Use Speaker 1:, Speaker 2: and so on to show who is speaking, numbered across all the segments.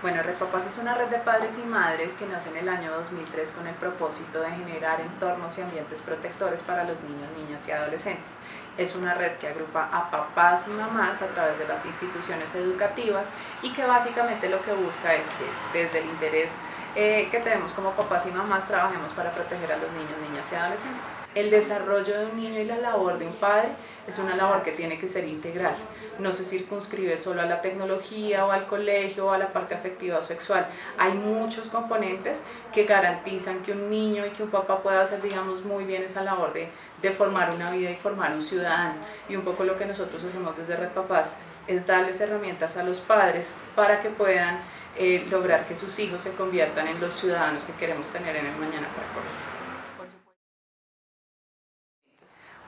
Speaker 1: Bueno, Red es una red de padres y madres que nace en el año 2003 con el propósito de generar entornos y ambientes protectores para los niños, niñas y adolescentes. Es una red que agrupa a papás y mamás a través de las instituciones educativas y que básicamente lo que busca es que desde el interés eh, que tenemos como papás y mamás trabajemos para proteger a los niños, niñas y adolescentes. El desarrollo de un niño y la labor de un padre es una labor que tiene que ser integral. No se circunscribe solo a la tecnología o al colegio o a la parte afectiva o sexual. Hay muchos componentes que garantizan que un niño y que un papá pueda hacer, digamos, muy bien esa labor de, de formar una vida y formar un ciudadano. Y un poco lo que nosotros hacemos desde Red Papás es darles herramientas a los padres para que puedan eh, lograr que sus hijos se conviertan en los ciudadanos que queremos tener en el mañana para Colombia.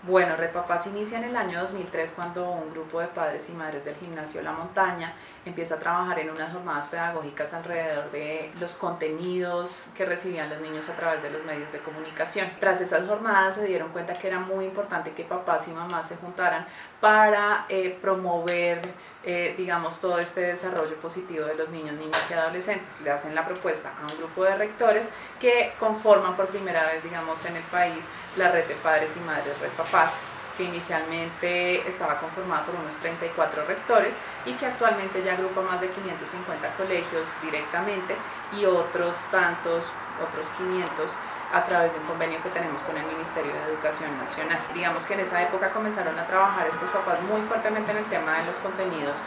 Speaker 1: Bueno, Repapás inicia en el año 2003 cuando un grupo de padres y madres del gimnasio La Montaña empieza a trabajar en unas jornadas pedagógicas alrededor de los contenidos que recibían los niños a través de los medios de comunicación. Tras esas jornadas se dieron cuenta que era muy importante que papás y mamás se juntaran para eh, promover, eh, digamos, todo este desarrollo positivo de los niños, niñas y adolescentes. Le hacen la propuesta a un grupo de rectores que conforman por primera vez, digamos, en el país la red de padres y madres Red Papás, que inicialmente estaba conformada por unos 34 rectores y que actualmente ya agrupa más de 550 colegios directamente y otros tantos, otros 500 a través de un convenio que tenemos con el Ministerio de Educación Nacional. Digamos que en esa época comenzaron a trabajar estos papás muy fuertemente en el tema de los contenidos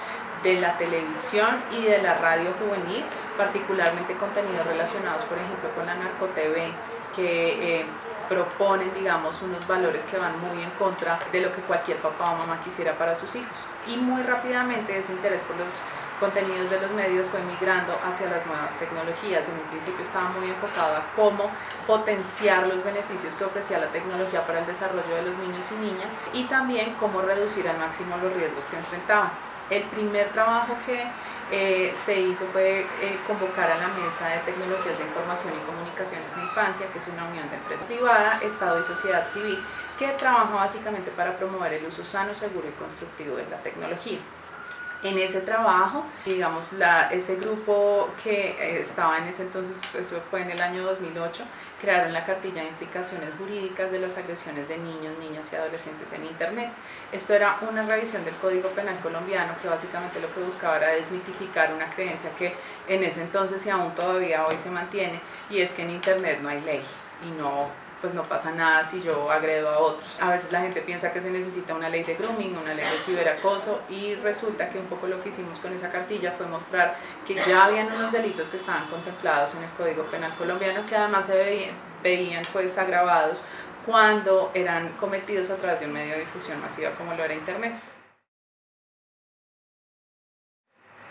Speaker 1: de la televisión y de la radio juvenil, particularmente contenidos relacionados, por ejemplo, con la narco-TV, que eh, proponen, digamos, unos valores que van muy en contra de lo que cualquier papá o mamá quisiera para sus hijos. Y muy rápidamente ese interés por los contenidos de los medios fue migrando hacia las nuevas tecnologías. En un principio estaba muy enfocado a cómo potenciar los beneficios que ofrecía la tecnología para el desarrollo de los niños y niñas y también cómo reducir al máximo los riesgos que enfrentaban. El primer trabajo que eh, se hizo fue eh, convocar a la Mesa de Tecnologías de Información y Comunicaciones en Infancia, que es una unión de empresa privada, Estado y sociedad civil, que trabaja básicamente para promover el uso sano, seguro y constructivo de la tecnología en ese trabajo, digamos, ese grupo que eh, estaba en ese entonces, eso fue en el año 2008, crearon la cartilla de implicaciones jurídicas de las agresiones de niños, niñas y adolescentes en Internet. Esto era una revisión del Código Penal colombiano que básicamente lo que buscaba era desmitificar una creencia que en ese entonces y aún todavía hoy se mantiene, y es que en Internet no hay ley y no pues no pasa nada si yo agredo a otros. A veces la gente piensa que se necesita una ley de grooming, una ley de ciberacoso y resulta que un poco lo que hicimos con esa cartilla fue mostrar que ya habían unos delitos que estaban contemplados en el Código Penal colombiano que además se veían, veían pues agravados cuando eran cometidos a través de un medio de difusión masiva como lo era Internet.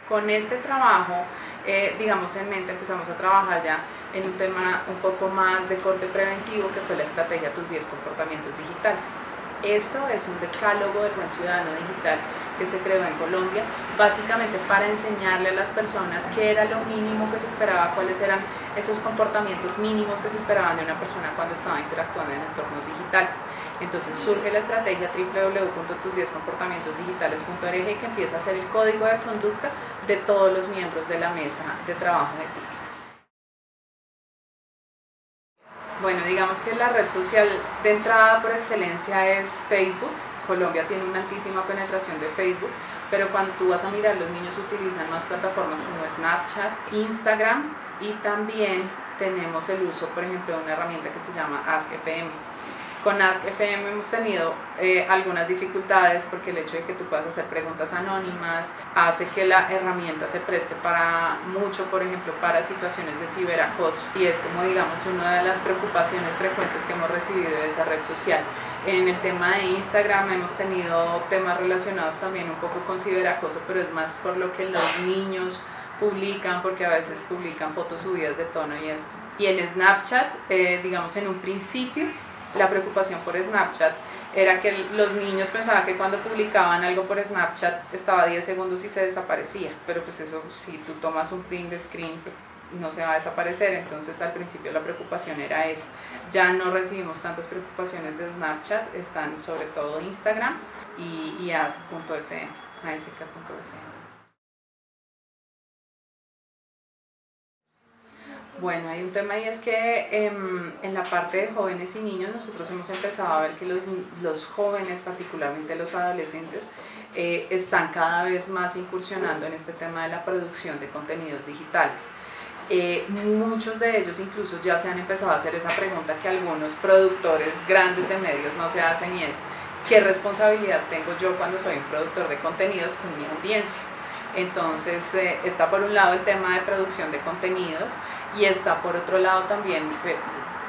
Speaker 1: Con este trabajo, eh, digamos en mente, empezamos a trabajar ya en un tema un poco más de corte preventivo que fue la estrategia Tus 10 comportamientos digitales. Esto es un decálogo del buen ciudadano digital que se creó en Colombia, básicamente para enseñarle a las personas qué era lo mínimo que se esperaba, cuáles eran esos comportamientos mínimos que se esperaban de una persona cuando estaba interactuando en entornos digitales. Entonces surge la estrategia www.tus10comportamientosdigitales.org que empieza a ser el código de conducta de todos los miembros de la mesa de trabajo de TIC. Bueno, digamos que la red social de entrada por excelencia es Facebook. Colombia tiene una altísima penetración de Facebook, pero cuando tú vas a mirar, los niños utilizan más plataformas como Snapchat, Instagram y también tenemos el uso, por ejemplo, de una herramienta que se llama AskFM. Con Ask FM hemos tenido eh, algunas dificultades porque el hecho de que tú puedas hacer preguntas anónimas hace que la herramienta se preste para mucho, por ejemplo, para situaciones de ciberacoso y es como digamos una de las preocupaciones frecuentes que hemos recibido de esa red social. En el tema de Instagram hemos tenido temas relacionados también un poco con ciberacoso, pero es más por lo que los niños publican, porque a veces publican fotos subidas de tono y esto. Y en Snapchat, eh, digamos en un principio, la preocupación por Snapchat era que los niños pensaban que cuando publicaban algo por Snapchat estaba 10 segundos y se desaparecía, pero pues eso si tú tomas un print de screen pues no se va a desaparecer, entonces al principio la preocupación era esa. Ya no recibimos tantas preocupaciones de Snapchat, están sobre todo Instagram y, y Bueno, hay un tema y es que em, en la parte de jóvenes y niños nosotros hemos empezado a ver que los, los jóvenes, particularmente los adolescentes, eh, están cada vez más incursionando en este tema de la producción de contenidos digitales. Eh, muchos de ellos incluso ya se han empezado a hacer esa pregunta que algunos productores grandes de medios no se hacen y es ¿qué responsabilidad tengo yo cuando soy un productor de contenidos con mi audiencia? Entonces eh, está por un lado el tema de producción de contenidos y está por otro lado también,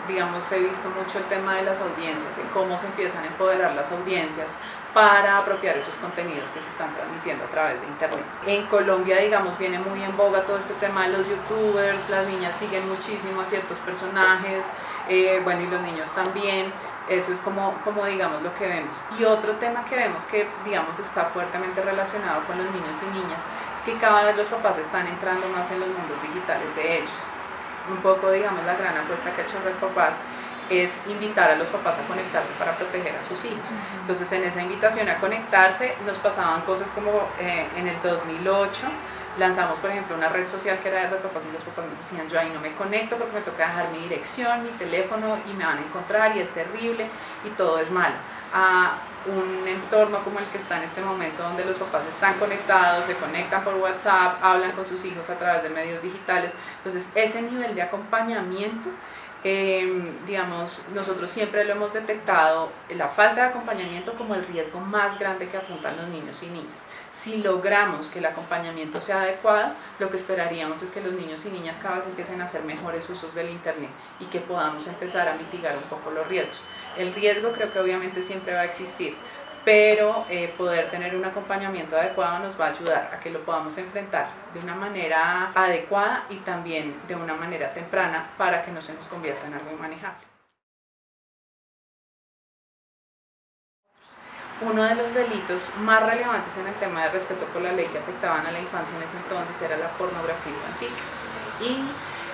Speaker 1: digamos, he visto mucho el tema de las audiencias, de cómo se empiezan a empoderar las audiencias para apropiar esos contenidos que se están transmitiendo a través de internet. En Colombia, digamos, viene muy en boga todo este tema de los youtubers, las niñas siguen muchísimo a ciertos personajes, eh, bueno, y los niños también. Eso es como, como, digamos, lo que vemos. Y otro tema que vemos que, digamos, está fuertemente relacionado con los niños y niñas es que cada vez los papás están entrando más en los mundos digitales de ellos. Un poco, digamos, la gran apuesta que ha hecho Red Papás es invitar a los papás a conectarse para proteger a sus hijos. Entonces en esa invitación a conectarse nos pasaban cosas como eh, en el 2008 lanzamos por ejemplo una red social que era de los papás y los papás nos decían yo ahí no me conecto porque me toca dejar mi dirección, mi teléfono y me van a encontrar y es terrible y todo es malo. A un entorno como el que está en este momento donde los papás están conectados, se conectan por WhatsApp, hablan con sus hijos a través de medios digitales. Entonces ese nivel de acompañamiento Em, digamos, nosotros siempre lo hemos detectado, la falta de acompañamiento como el riesgo más grande que afrontan los niños y niñas. Si logramos que el acompañamiento sea adecuado, lo que esperaríamos es que los niños y niñas cada vez empiecen a hacer mejores usos del Internet y que podamos empezar a mitigar un poco los riesgos. El riesgo creo que obviamente siempre va a existir, pero eh, poder tener un acompañamiento adecuado nos va a ayudar a que lo podamos enfrentar de una manera adecuada y también de una manera temprana para que no se nos convierta en algo inmanejable. Uno de los delitos más relevantes en el tema de respeto por la ley que afectaban a la infancia en ese entonces era la pornografía infantil. Y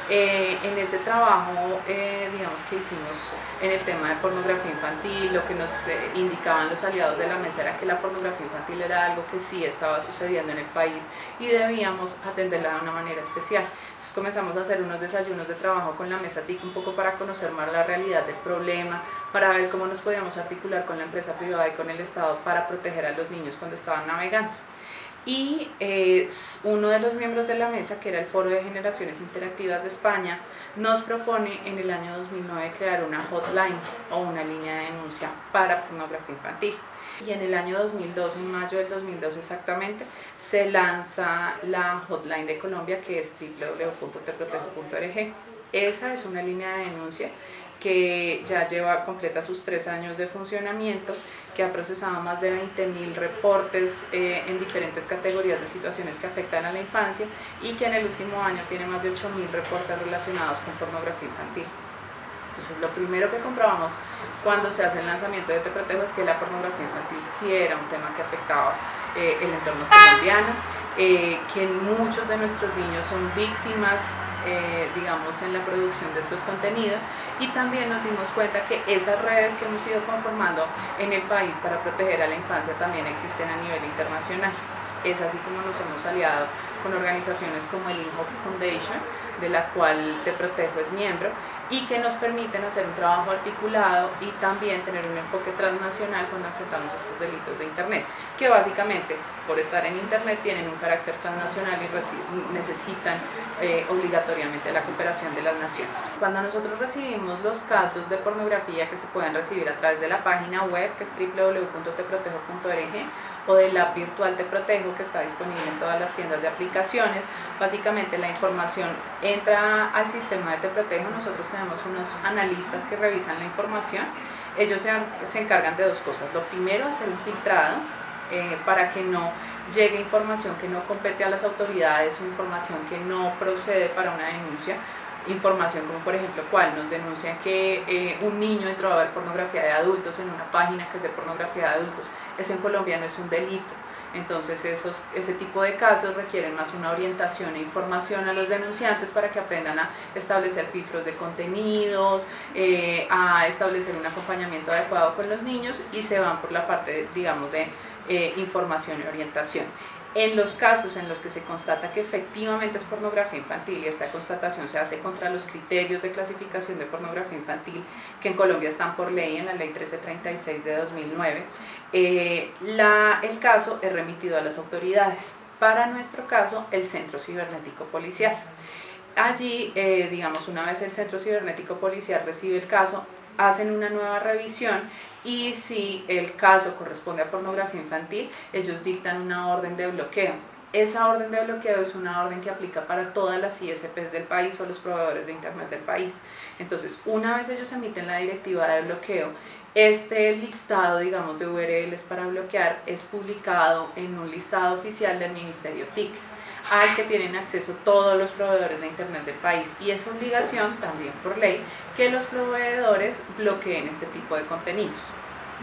Speaker 1: eh, en ese trabajo, eh, digamos que hicimos en el tema de pornografía infantil, lo que nos eh, indicaban los aliados de la mesa era que la pornografía infantil era algo que sí estaba sucediendo en el país y debíamos atenderla de una manera especial. Entonces comenzamos a hacer unos desayunos de trabajo con la mesa TIC un poco para conocer más la realidad del problema, para ver cómo nos podíamos articular con la empresa privada y con el Estado para proteger a los niños cuando estaban navegando y eh, uno de los miembros de la mesa, que era el Foro de Generaciones Interactivas de España, nos propone en el año 2009 crear una hotline o una línea de denuncia para pornografía infantil. Y en el año 2012, en mayo del 2012 exactamente, se lanza la hotline de Colombia que es www.teprotejo.org. Esa es una línea de denuncia que ya lleva completa sus tres años de funcionamiento, que ha procesado más de 20.000 reportes eh, en diferentes categorías de situaciones que afectan a la infancia y que en el último año tiene más de 8.000 reportes relacionados con pornografía infantil. Entonces lo primero que comprobamos cuando se hace el lanzamiento de Te Protejo es que la pornografía infantil sí era un tema que afectaba eh, el entorno colombiano, eh, que muchos de nuestros niños son víctimas eh, digamos, en la producción de estos contenidos y también nos dimos cuenta que esas redes que hemos ido conformando en el país para proteger a la infancia también existen a nivel internacional. Es así como nos hemos aliado con organizaciones como el INHOP Foundation, de la cual Te Protejo es miembro, y que nos permiten hacer un trabajo articulado y también tener un enfoque transnacional cuando enfrentamos estos delitos de Internet, que básicamente por estar en Internet tienen un carácter transnacional y necesitan eh, obligatoriamente la cooperación de las naciones. Cuando nosotros recibimos los casos de pornografía que se pueden recibir a través de la página web que es www.teprotejo.org o del app virtual Te Protejo que está disponible en todas las tiendas de aplicaciones, básicamente la información entra al sistema de Te Protejo, nosotros tenemos unos analistas que revisan la información, ellos se, encargan de dos cosas, lo primero es el filtrado eh, para que no llegue información que no compete a las autoridades información que no procede para una denuncia, información como por ejemplo cuál nos denuncia que eh, un niño entró a ver pornografía de adultos en una página que es de pornografía de adultos, eso en Colombia no es un delito, entonces esos, ese tipo de casos requieren más una orientación e información a los denunciantes para que aprendan a establecer filtros de contenidos, eh, a establecer un acompañamiento adecuado con los niños y se van por la parte, digamos, de eh, información y orientación. En los casos en los que se constata que efectivamente es pornografía infantil y esta constatación se hace contra los criterios de clasificación de pornografía infantil que en Colombia están por ley en la ley 1336 de 2009, eh, el caso es remitido a las autoridades. Para nuestro caso, el Centro Cibernético Policial. Allí, eh, digamos, una vez el Centro Cibernético Policial recibe el caso, hacen una nueva revisión y si el caso corresponde a pornografía infantil, ellos dictan una orden de bloqueo. Esa orden de bloqueo es una orden que aplica para todas las ISPs del país o los proveedores de Internet del país. Entonces, una vez ellos emiten la directiva de bloqueo, este listado, digamos, de URLs para bloquear es publicado en un listado oficial del Ministerio TIC al que tienen acceso todos los proveedores de Internet del país y es obligación también por ley que los proveedores bloqueen este tipo de contenidos.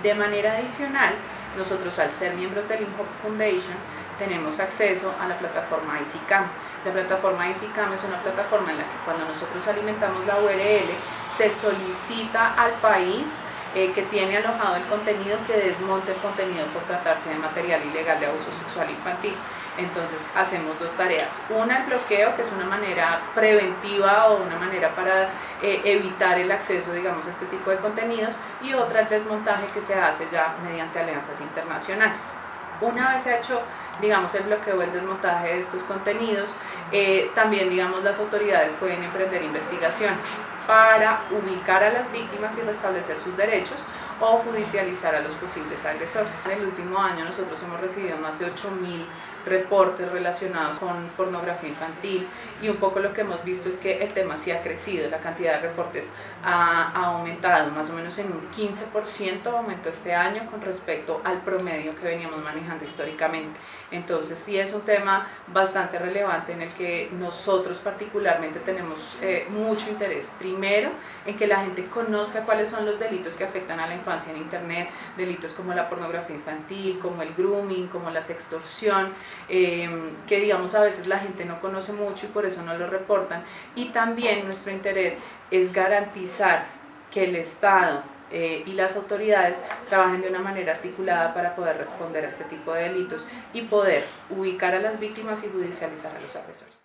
Speaker 1: De manera adicional, nosotros al ser miembros del INHOP Foundation tenemos acceso a la plataforma ICICAM. La plataforma ICICAM es una plataforma en la que cuando nosotros alimentamos la URL se solicita al país eh, que tiene alojado el contenido que desmonte el contenido por tratarse de material ilegal de abuso sexual infantil. Entonces hacemos dos tareas. Una, el bloqueo, que es una manera preventiva o una manera para eh, evitar el acceso, digamos, a este tipo de contenidos. Y otra, el desmontaje que se hace ya mediante alianzas internacionales. Una vez hecho, digamos, el bloqueo el desmontaje de estos contenidos, eh, también, digamos, las autoridades pueden emprender investigaciones para ubicar a las víctimas y restablecer sus derechos o judicializar a los posibles agresores. En el último año nosotros hemos recibido más de 8.000 reportes relacionados con pornografía infantil y un poco lo que hemos visto es que el tema sí ha crecido, la cantidad de reportes ha, aumentado, más o menos en un 15% aumentó este año con respecto al promedio que veníamos manejando históricamente. Entonces sí es un tema bastante relevante en el que nosotros particularmente tenemos eh, mucho interés. Primero, en que la gente conozca cuáles son los delitos que afectan a la infancia en Internet, delitos como la pornografía infantil, como el grooming, como la sextorsión, eh, que digamos a veces la gente no conoce mucho y por eso no lo reportan. Y también nuestro interés es garantizar que el Estado eh, y las autoridades trabajen de una manera articulada para poder responder a este tipo de delitos y poder ubicar a las víctimas y judicializar a los agresores.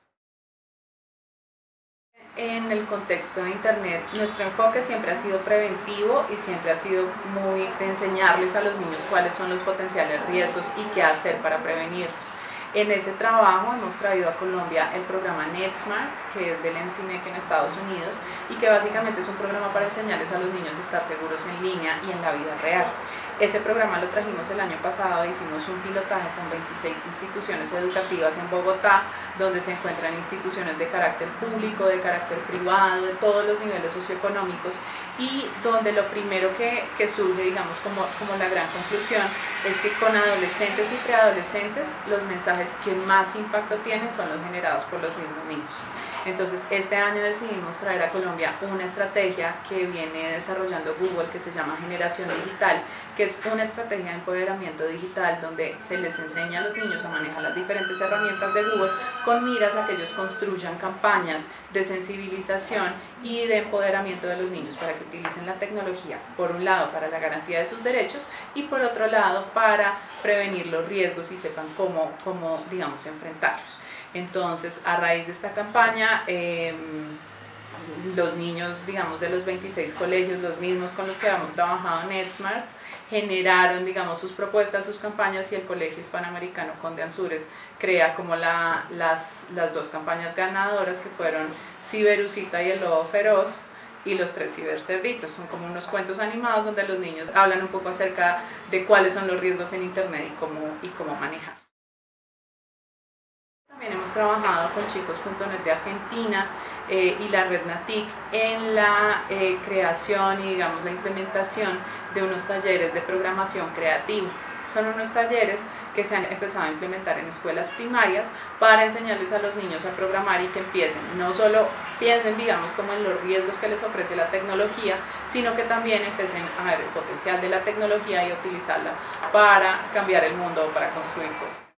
Speaker 1: En el contexto de Internet, nuestro enfoque siempre ha sido preventivo y siempre ha sido muy de enseñarles a los niños cuáles son los potenciales riesgos y qué hacer para prevenirlos. En ese trabajo hemos traído a Colombia el programa NetSmarts, que es del NCMEC en Estados Unidos y que básicamente es un programa para enseñarles a los niños a estar seguros en línea y en la vida real. Ese programa lo trajimos el año pasado, hicimos un pilotaje con 26 instituciones educativas en Bogotá, donde se encuentran instituciones de carácter público, de carácter privado, de todos los niveles socioeconómicos y donde lo primero que, surge, digamos, como, como la gran conclusión, es que con adolescentes y preadolescentes los mensajes que más impacto tienen son los generados por los mismos niños. Entonces, este año decidimos traer a Colombia una estrategia que viene desarrollando Google que se llama Generación Digital, que es una estrategia de empoderamiento digital donde se les enseña a los niños a manejar las diferentes herramientas de Google con miras a que ellos construyan campañas de sensibilización y de empoderamiento de los niños para que utilicen la tecnología, por un lado, para la garantía de sus derechos y por otro lado, para prevenir los riesgos y sepan cómo, cómo digamos, enfrentarlos. Entonces, a raíz de esta campaña, em, los niños, digamos, de los 26 colegios, los mismos con los que habíamos trabajado en NetSmarts, generaron, digamos, sus propuestas, sus campañas y el Colegio Hispanoamericano Conde Ansures crea como la, las, las dos campañas ganadoras que fueron Ciberusita y el Lobo Feroz y los tres cibercerditos. Son como unos cuentos animados donde los niños hablan un poco acerca de cuáles son los riesgos en Internet y cómo, y cómo manejar. Trabajado con chicos.net de Argentina eh, y la red NATIC en la eh, creación y digamos la implementación de unos talleres de programación creativa. Son unos talleres que se han empezado a implementar en escuelas primarias para enseñarles a los niños a programar y que empiecen, no solo piensen digamos como en los riesgos que les ofrece la tecnología, sino que también empiecen a ver el potencial de la tecnología y utilizarla para cambiar el mundo o para construir cosas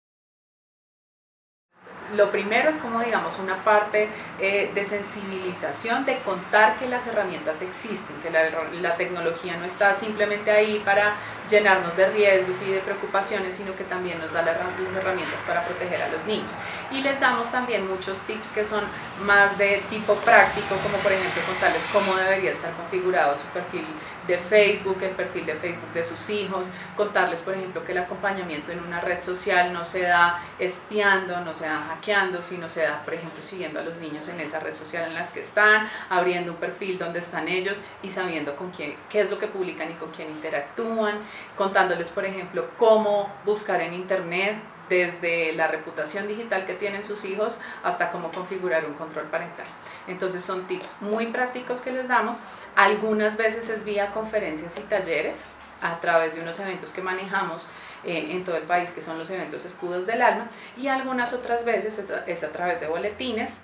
Speaker 1: lo primero es como digamos una parte eh, de sensibilización, de contar que las herramientas existen, que la, la, tecnología no está simplemente ahí para llenarnos de riesgos y de preocupaciones, sino que también nos da las herramientas para proteger a los niños. Y les damos también muchos tips que son más de tipo práctico, como por ejemplo contarles cómo debería estar configurado su perfil de Facebook, el perfil de Facebook de sus hijos, contarles por ejemplo que el acompañamiento en una red social no se da espiando, no se da hackeando, sino se da por ejemplo siguiendo a los niños en esa red social en las que están, abriendo un perfil donde están ellos y sabiendo con quién, qué es lo que publican y con quién interactúan, contándoles por ejemplo cómo buscar en internet desde la reputación digital que tienen sus hijos hasta cómo configurar un control parental. Entonces son tips muy prácticos que les damos. Algunas veces es vía conferencias y talleres a través de unos eventos que manejamos eh, en todo el país, que son los eventos escudos del alma, y algunas otras veces es a través de boletines.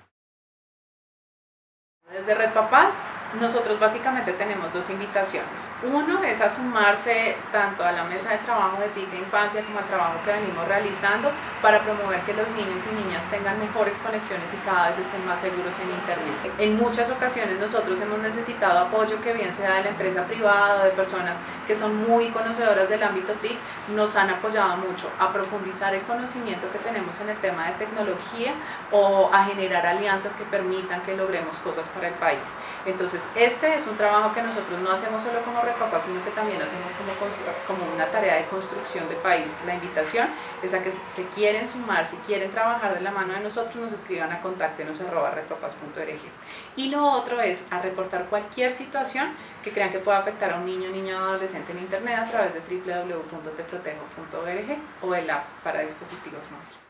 Speaker 1: Desde Red Papás nosotros básicamente tenemos dos invitaciones. Uno es a sumarse tanto a la mesa de trabajo de TICA Infancia como al trabajo que venimos realizando para promover que los niños y niñas tengan mejores conexiones y cada vez estén más seguros en Internet. En muchas ocasiones nosotros hemos necesitado apoyo que bien sea de la empresa privada o de personas que son muy conocedoras del ámbito TIC, nos han apoyado mucho a profundizar el conocimiento que tenemos en el tema de tecnología o a generar alianzas que permitan que logremos cosas para el país. Entonces, este es un trabajo que nosotros no hacemos solo como Repapa, sino que también hacemos como, como una tarea de construcción de país. La invitación es a que si se quieren sumar, si quieren trabajar de la mano de nosotros, nos escriban a contáctenos arroba Y lo otro es a reportar cualquier situación que crean que pueda afectar a un niño, niña o adolescente en internet a través de www.teprotejo.org o el app para dispositivos móviles.